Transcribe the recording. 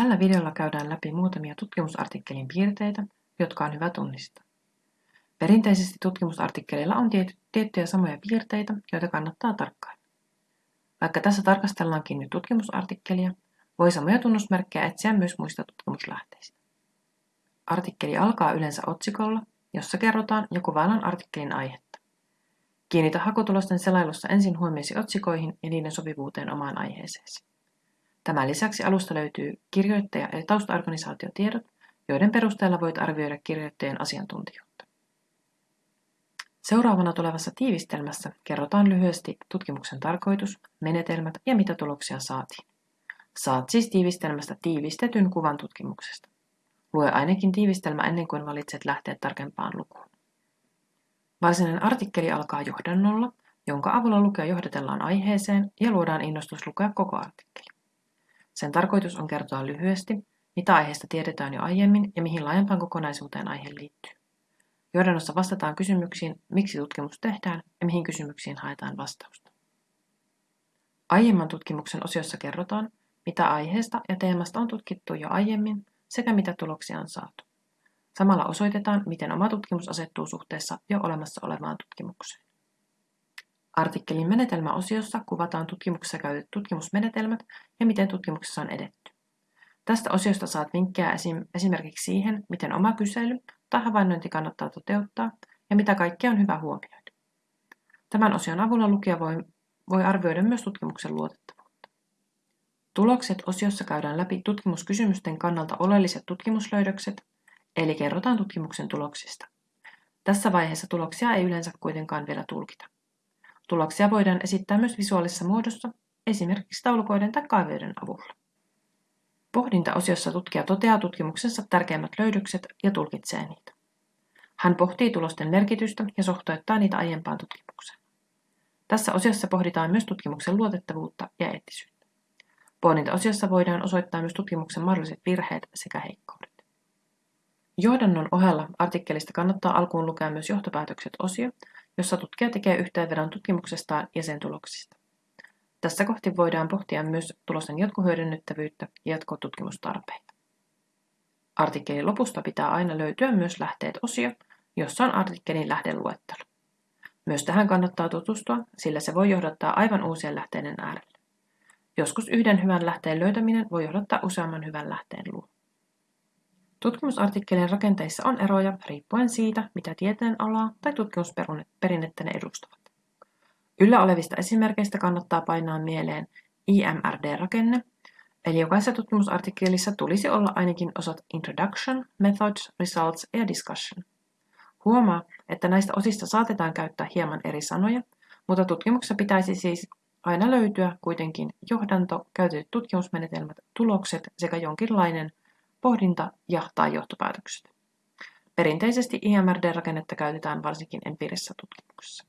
Tällä videolla käydään läpi muutamia tutkimusartikkelin piirteitä, jotka on hyvä tunnistaa. Perinteisesti tutkimusartikkeleilla on tiettyjä samoja piirteitä, joita kannattaa tarkkailla. Vaikka tässä tarkastellaankin nyt tutkimusartikkelia, voi samoja tunnusmerkkejä etsiä myös muista tutkimuslähteistä. Artikkeli alkaa yleensä otsikolla, jossa kerrotaan ja kuvaillaan artikkelin aihetta. Kiinnitä hakutulosten selailussa ensin huomioisi otsikoihin ja niiden sopivuuteen omaan aiheeseesi. Tämän lisäksi alusta löytyy kirjoittaja- ja taustaorganisaatiotiedot, joiden perusteella voit arvioida kirjoittajien asiantuntijuutta. Seuraavana tulevassa tiivistelmässä kerrotaan lyhyesti tutkimuksen tarkoitus, menetelmät ja mitä tuloksia saatiin. Saat siis tiivistelmästä tiivistetyn kuvan tutkimuksesta. Lue ainakin tiivistelmä ennen kuin valitset lähteet tarkempaan lukuun. Varsinainen artikkeli alkaa johdannolla, jonka avulla lukea johdatellaan aiheeseen ja luodaan innostus lukea koko artikkeli. Sen tarkoitus on kertoa lyhyesti, mitä aiheesta tiedetään jo aiemmin ja mihin laajempaan kokonaisuuteen aihe liittyy. Johdannossa vastataan kysymyksiin, miksi tutkimus tehdään ja mihin kysymyksiin haetaan vastausta. Aiemman tutkimuksen osiossa kerrotaan, mitä aiheesta ja teemasta on tutkittu jo aiemmin sekä mitä tuloksia on saatu. Samalla osoitetaan, miten oma tutkimus asettuu suhteessa jo olemassa olevaan tutkimukseen. Artikkelin menetelmäosiossa kuvataan tutkimuksessa käytetyt tutkimusmenetelmät ja miten tutkimuksessa on edetty. Tästä osiosta saat vinkkejä esim. esimerkiksi siihen, miten oma kysely tai havainnointi kannattaa toteuttaa ja mitä kaikkea on hyvä huomioida. Tämän osion avulla lukija voi, voi arvioida myös tutkimuksen luotettavuutta. Tulokset osiossa käydään läpi tutkimuskysymysten kannalta oleelliset tutkimuslöydökset, eli kerrotaan tutkimuksen tuloksista. Tässä vaiheessa tuloksia ei yleensä kuitenkaan vielä tulkita. Tuloksia voidaan esittää myös visuaalisessa muodossa, esimerkiksi taulukoiden tai kaiveiden avulla. Pohdintaosiossa tutkija toteaa tutkimuksessa tärkeimmät löydökset ja tulkitsee niitä. Hän pohtii tulosten merkitystä ja suhteuttaa niitä aiempaan tutkimukseen. Tässä osiossa pohditaan myös tutkimuksen luotettavuutta ja eettisyyttä. Pohdintaosiossa voidaan osoittaa myös tutkimuksen mahdolliset virheet sekä heikkoudet. Johdannon ohella artikkelista kannattaa alkuun lukea myös johtopäätökset osio, jossa tutkija tekee yhteenvedon tutkimuksestaan ja sen tuloksista. Tässä kohti voidaan pohtia myös tulosten jatkohyödynnettävyyttä ja jatkotutkimustarpeita. Artikkelin lopusta pitää aina löytyä myös lähteet-osio, jossa on artikkelin lähdeluettelo. Myös tähän kannattaa tutustua, sillä se voi johdattaa aivan uusien lähteiden äärelle. Joskus yhden hyvän lähteen löytäminen voi johdattaa useamman hyvän lähteen luo. Tutkimusartikkelien rakenteissa on eroja riippuen siitä, mitä tieteen alaa tai tutkimusperinnettä ne edustavat. Yllä olevista esimerkkeistä kannattaa painaa mieleen IMRD-rakenne, eli jokaisessa tutkimusartikkelissa tulisi olla ainakin osat Introduction, Methods, Results ja Discussion. Huomaa, että näistä osista saatetaan käyttää hieman eri sanoja, mutta tutkimuksessa pitäisi siis aina löytyä kuitenkin johdanto, käytetyt tutkimusmenetelmät, tulokset sekä jonkinlainen pohdinta ja tai johtopäätökset. Perinteisesti IMRD-rakennetta käytetään varsinkin empiirisessä tutkimuksessa.